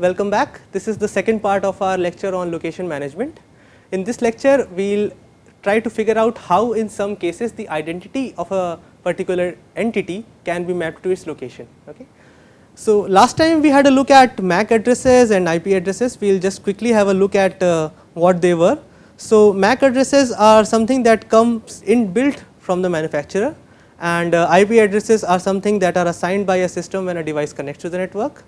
Welcome back. This is the second part of our lecture on location management. In this lecture, we will try to figure out how in some cases the identity of a particular entity can be mapped to its location. Okay. So, last time we had a look at MAC addresses and IP addresses, we will just quickly have a look at uh, what they were. So, MAC addresses are something that comes inbuilt from the manufacturer and uh, IP addresses are something that are assigned by a system when a device connects to the network.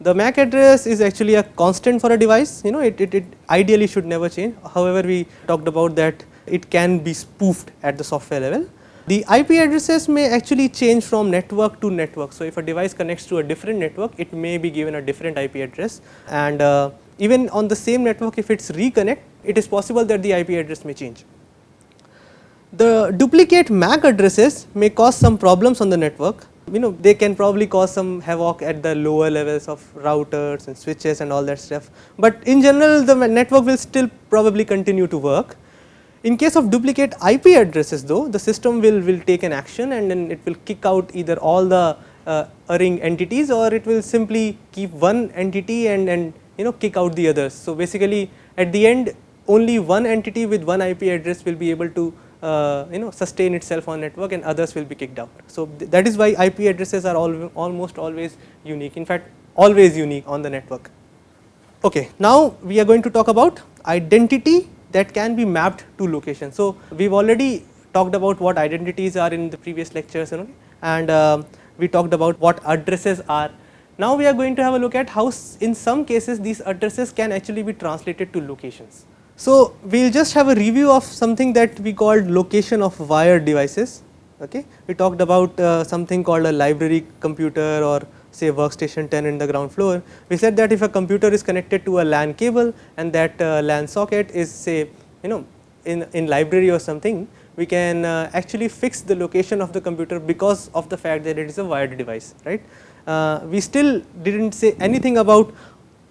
The MAC address is actually a constant for a device, you know it, it, it ideally should never change. However, we talked about that it can be spoofed at the software level. The IP addresses may actually change from network to network. So, if a device connects to a different network, it may be given a different IP address and uh, even on the same network if it is reconnect, it is possible that the IP address may change. The duplicate MAC addresses may cause some problems on the network, you know they can probably cause some havoc at the lower levels of routers and switches and all that stuff, but in general the network will still probably continue to work. In case of duplicate IP addresses though, the system will, will take an action and then it will kick out either all the uh, erring entities or it will simply keep one entity and, and you know kick out the others. So, basically at the end only one entity with one IP address will be able to uh, you know sustain itself on network and others will be kicked out. So, th that is why IP addresses are all, almost always unique in fact always unique on the network. Okay, now we are going to talk about identity that can be mapped to location. So, we have already talked about what identities are in the previous lectures you know, and uh, we talked about what addresses are. Now, we are going to have a look at how in some cases these addresses can actually be translated to locations. So, we will just have a review of something that we called location of wired devices. Okay. We talked about uh, something called a library computer or say workstation 10 in the ground floor. We said that if a computer is connected to a LAN cable and that uh, LAN socket is say you know in, in library or something, we can uh, actually fix the location of the computer because of the fact that it is a wired device, right. Uh, we still did not say anything about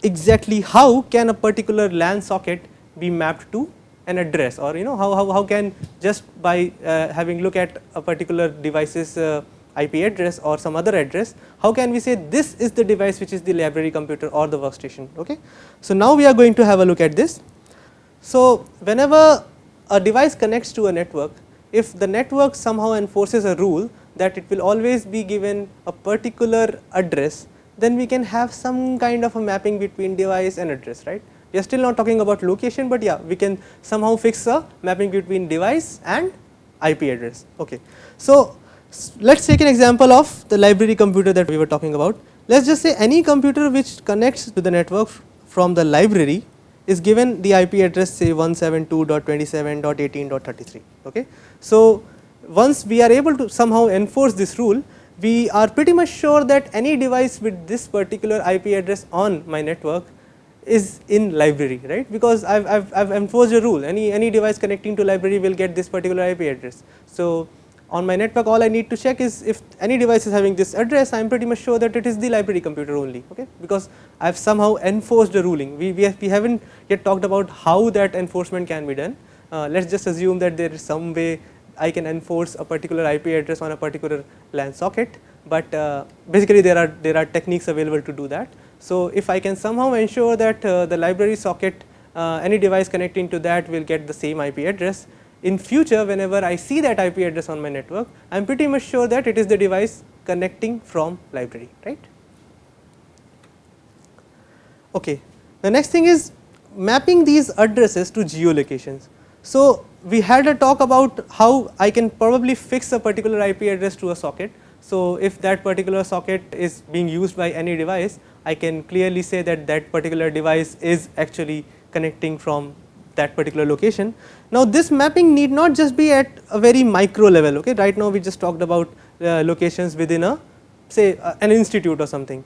exactly how can a particular LAN socket be mapped to an address or you know how, how, how can just by uh, having look at a particular device's uh, IP address or some other address, how can we say this is the device which is the library computer or the workstation. Okay. So, now we are going to have a look at this. So, whenever a device connects to a network, if the network somehow enforces a rule that it will always be given a particular address, then we can have some kind of a mapping between device and address, right. We are still not talking about location, but yeah we can somehow fix a mapping between device and IP address. Okay. So, let us take an example of the library computer that we were talking about. Let us just say any computer which connects to the network from the library is given the IP address say 172.27.18.33. Okay. So, once we are able to somehow enforce this rule, we are pretty much sure that any device with this particular IP address on my network is in library right because I have I've enforced a rule any any device connecting to library will get this particular IP address. So, on my network all I need to check is if any device is having this address I am pretty much sure that it is the library computer only okay because I have somehow enforced a ruling we, we, have, we haven't yet talked about how that enforcement can be done. Uh, let us just assume that there is some way I can enforce a particular IP address on a particular LAN socket, but uh, basically there are there are techniques available to do that. So, if I can somehow ensure that uh, the library socket uh, any device connecting to that will get the same IP address, in future whenever I see that IP address on my network, I am pretty much sure that it is the device connecting from library, right. Okay. The next thing is mapping these addresses to geolocations. So, we had a talk about how I can probably fix a particular IP address to a socket. So, if that particular socket is being used by any device, I can clearly say that that particular device is actually connecting from that particular location. Now, this mapping need not just be at a very micro level, okay. right now we just talked about uh, locations within a say uh, an institute or something.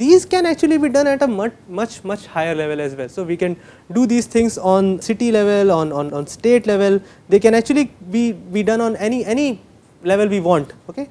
These can actually be done at a much much much higher level as well. So, we can do these things on city level, on, on, on state level, they can actually be, be done on any, any level we want. Okay.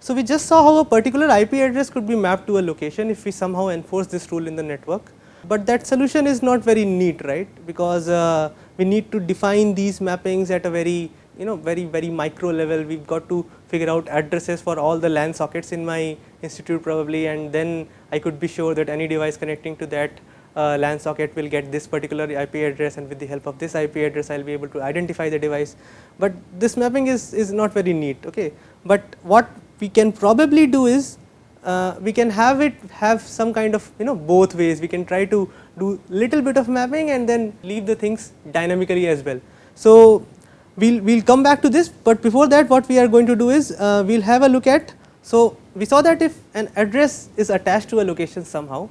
So, we just saw how a particular IP address could be mapped to a location if we somehow enforce this rule in the network, but that solution is not very neat right because uh, we need to define these mappings at a very you know very very micro level we have got to figure out addresses for all the LAN sockets in my institute probably and then I could be sure that any device connecting to that uh, LAN socket will get this particular IP address and with the help of this IP address I will be able to identify the device. But this mapping is, is not very neat okay. But what we can probably do is uh, we can have it have some kind of you know both ways we can try to do little bit of mapping and then leave the things dynamically as well. So, we will we'll come back to this, but before that what we are going to do is uh, we will have a look at. So, we saw that if an address is attached to a location somehow,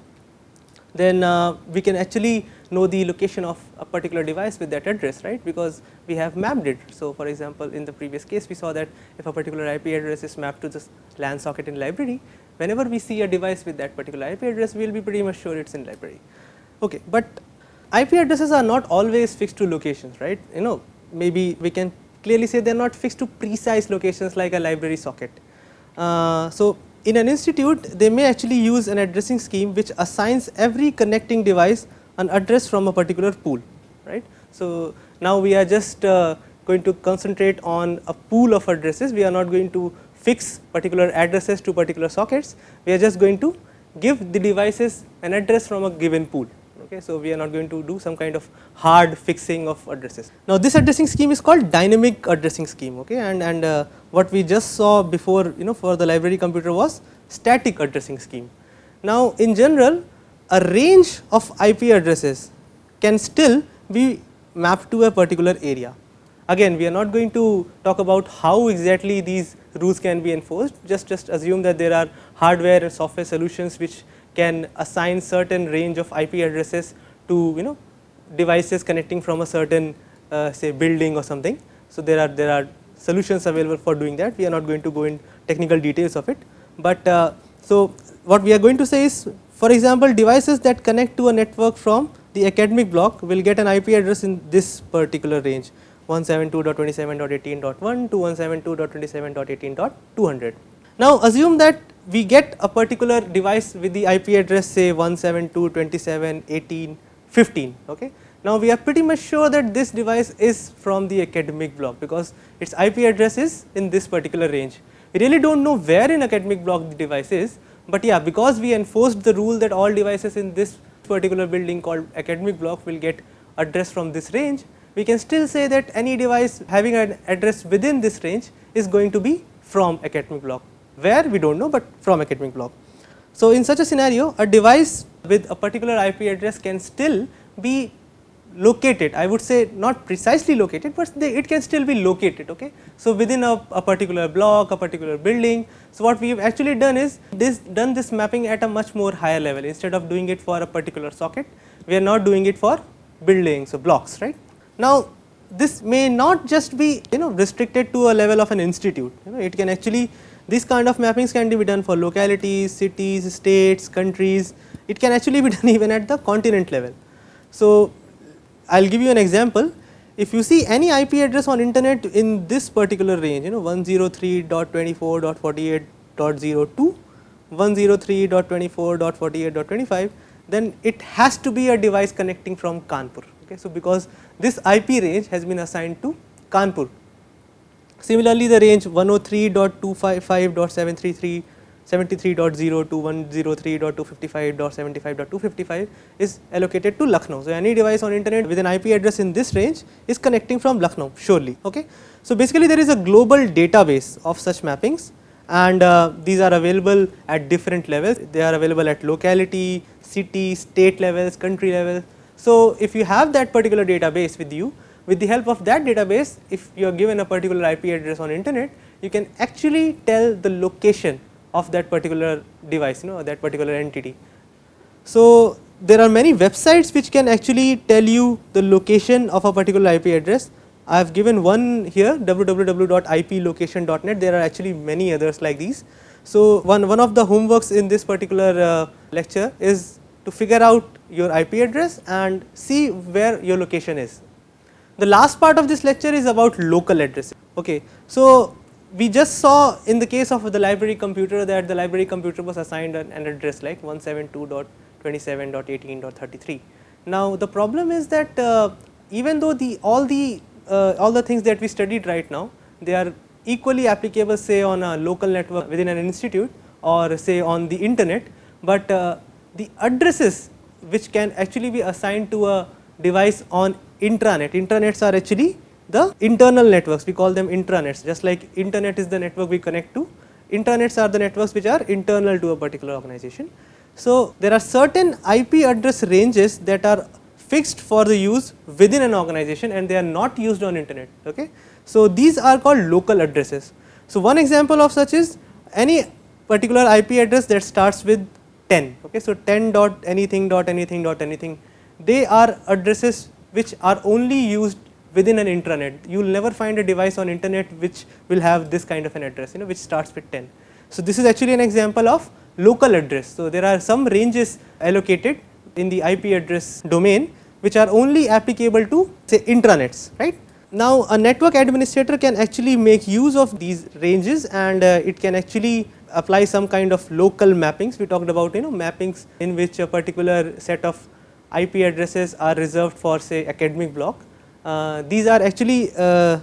then uh, we can actually know the location of a particular device with that address right because we have mapped it. So, for example, in the previous case we saw that if a particular IP address is mapped to this LAN socket in library, whenever we see a device with that particular IP address we will be pretty much sure it is in library. Okay, but IP addresses are not always fixed to locations right you know maybe we can clearly say they are not fixed to precise locations like a library socket. Uh, so, in an institute they may actually use an addressing scheme which assigns every connecting device an address from a particular pool right. So, now we are just uh, going to concentrate on a pool of addresses we are not going to fix particular addresses to particular sockets we are just going to give the devices an address from a given pool Okay, so, we are not going to do some kind of hard fixing of addresses. Now, this addressing scheme is called dynamic addressing scheme okay, and, and uh, what we just saw before you know for the library computer was static addressing scheme. Now, in general a range of IP addresses can still be mapped to a particular area. Again we are not going to talk about how exactly these rules can be enforced just just assume that there are hardware and software solutions which can assign certain range of IP addresses to you know devices connecting from a certain uh, say building or something. So, there are there are solutions available for doing that we are not going to go in technical details of it. But uh, so, what we are going to say is for example, devices that connect to a network from the academic block will get an IP address in this particular range 172.27.18.1 to 172.27.18.200. Now, assume that we get a particular device with the IP address say 172.27.18.15. Okay. Now, we are pretty much sure that this device is from the academic block because its IP address is in this particular range. We really do not know where in academic block the device is, but yeah because we enforced the rule that all devices in this particular building called academic block will get address from this range, we can still say that any device having an address within this range is going to be from academic block where we do not know, but from academic block. So, in such a scenario a device with a particular IP address can still be located I would say not precisely located, but they, it can still be located. Okay. So, within a, a, particular block a particular building. So, what we have actually done is this done this mapping at a much more higher level instead of doing it for a particular socket we are not doing it for buildings or blocks right. Now, this may not just be you know restricted to a level of an institute you know it can actually this kind of mappings can be done for localities, cities, states, countries, it can actually be done even at the continent level. So, I will give you an example, if you see any IP address on internet in this particular range you know 103.24.48.02, 103.24.48.25 then it has to be a device connecting from Kanpur. Okay. So, because this IP range has been assigned to Kanpur Similarly, the range 103.255.733 73.0 to 103.255.75.255 is allocated to Lucknow. So, any device on internet with an IP address in this range is connecting from Lucknow surely. Okay. So, basically there is a global database of such mappings and uh, these are available at different levels. They are available at locality, city, state levels, country level. So, if you have that particular database with you, with the help of that database, if you are given a particular IP address on internet, you can actually tell the location of that particular device, you know, that particular entity. So, there are many websites which can actually tell you the location of a particular IP address. I have given one here www.iplocation.net, there are actually many others like these. So, one, one of the homeworks in this particular uh, lecture is to figure out your IP address and see where your location is the last part of this lecture is about local addressing. Okay. So, we just saw in the case of the library computer that the library computer was assigned an, an address like 172.27.18.33. Now, the problem is that uh, even though the all the uh, all the things that we studied right now, they are equally applicable say on a local network within an institute or say on the internet, but uh, the addresses which can actually be assigned to a device on intranet. Intranets are actually the internal networks, we call them intranets just like internet is the network we connect to, intranets are the networks which are internal to a particular organization. So, there are certain IP address ranges that are fixed for the use within an organization and they are not used on internet. Okay. So, these are called local addresses. So, one example of such is any particular IP address that starts with 10. Okay. So, 10 dot anything dot anything dot anything they are addresses which are only used within an intranet. You will never find a device on internet which will have this kind of an address you know which starts with 10. So, this is actually an example of local address. So, there are some ranges allocated in the IP address domain which are only applicable to say intranets right. Now, a network administrator can actually make use of these ranges and uh, it can actually apply some kind of local mappings. We talked about you know mappings in which a particular set of IP addresses are reserved for say academic block. Uh, these are actually uh,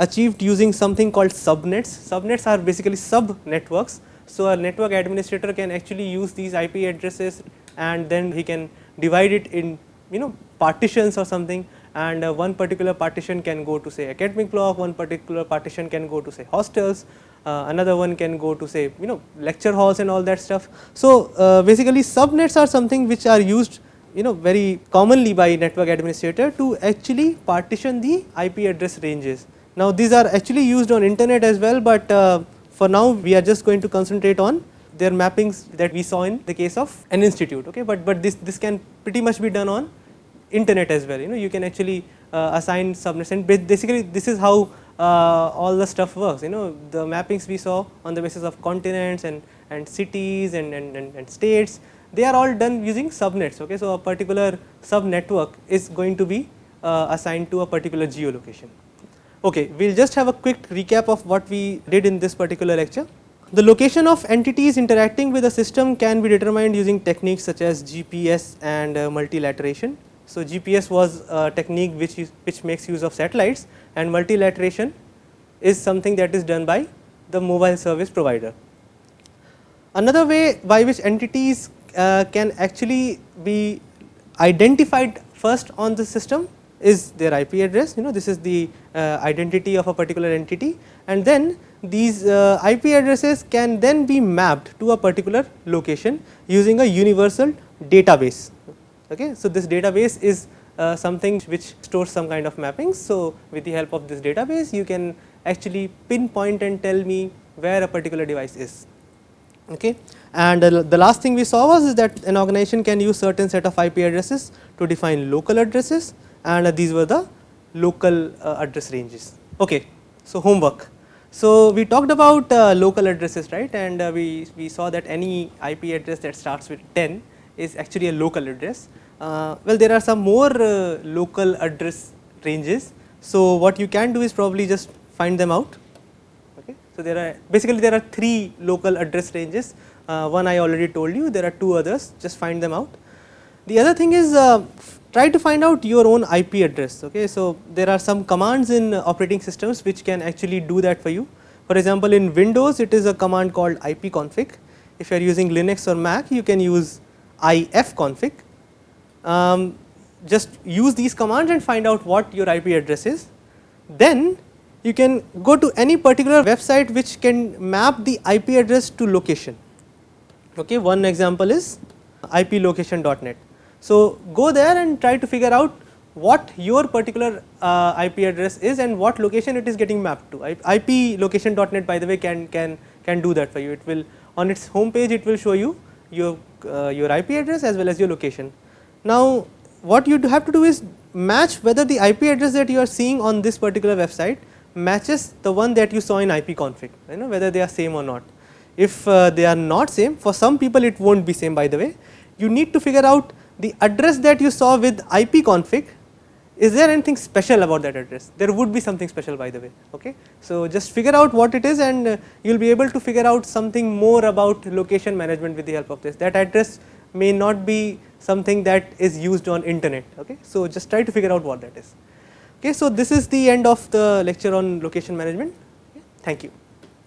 achieved using something called subnets. Subnets are basically sub networks. So, a network administrator can actually use these IP addresses and then he can divide it in you know partitions or something and uh, one particular partition can go to say academic block, one particular partition can go to say hostels, uh, another one can go to say you know lecture halls and all that stuff. So, uh, basically subnets are something which are used you know very commonly by network administrator to actually partition the IP address ranges. Now, these are actually used on internet as well, but uh, for now we are just going to concentrate on their mappings that we saw in the case of an institute okay? But but this this can pretty much be done on internet as well you know? You can actually uh, assign subnets and basically this is how uh, all the stuff works you know? The mappings we saw on the basis of continents and and cities and and, and, and states they are all done using subnets okay so a particular sub network is going to be uh, assigned to a particular geolocation okay we'll just have a quick recap of what we did in this particular lecture the location of entities interacting with a system can be determined using techniques such as GPS and uh, multilateration. So, GPS was a technique which is, which makes use of satellites and multilateration is something that is done by the mobile service provider. Another way by which entities uh, can actually be identified first on the system is their IP address you know this is the uh, identity of a particular entity and then these uh, IP addresses can then be mapped to a particular location using a universal database. Okay. So, this database is uh, something which stores some kind of mappings. So, with the help of this database you can actually pinpoint and tell me where a particular device is. Okay. And uh, the last thing we saw was that an organization can use certain set of IP addresses to define local addresses and uh, these were the local uh, address ranges. Okay. So, homework. So, we talked about uh, local addresses right and uh, we, we saw that any IP address that starts with 10 is actually a local address. Uh, well there are some more local address ranges. So, what you can do is probably just find them out. So, there are basically there are 3 local address ranges uh, one I already told you there are 2 others just find them out. The other thing is uh, try to find out your own IP address. Okay. So, there are some commands in operating systems which can actually do that for you. For example, in Windows it is a command called ipconfig. If you are using Linux or Mac you can use ifconfig. Um, just use these commands and find out what your IP address is. Then you can go to any particular website which can map the IP address to location. Okay. One example is iplocation.net. So, go there and try to figure out what your particular uh, IP address is and what location it is getting mapped to. iplocation.net by the way can can can do that for you. It will on its home page it will show you your uh, your IP address as well as your location. Now, what you have to do is match whether the IP address that you are seeing on this particular website matches the one that you saw in ipconfig you know whether they are same or not. If uh, they are not same for some people it not be same by the way. You need to figure out the address that you saw with ipconfig is there anything special about that address? There would be something special by the way okay? So just figure out what it is and uh, you will be able to figure out something more about location management with the help of this. That address may not be something that is used on internet okay? So just try to figure out what that is Okay, so this is the end of the lecture on location management. Thank you.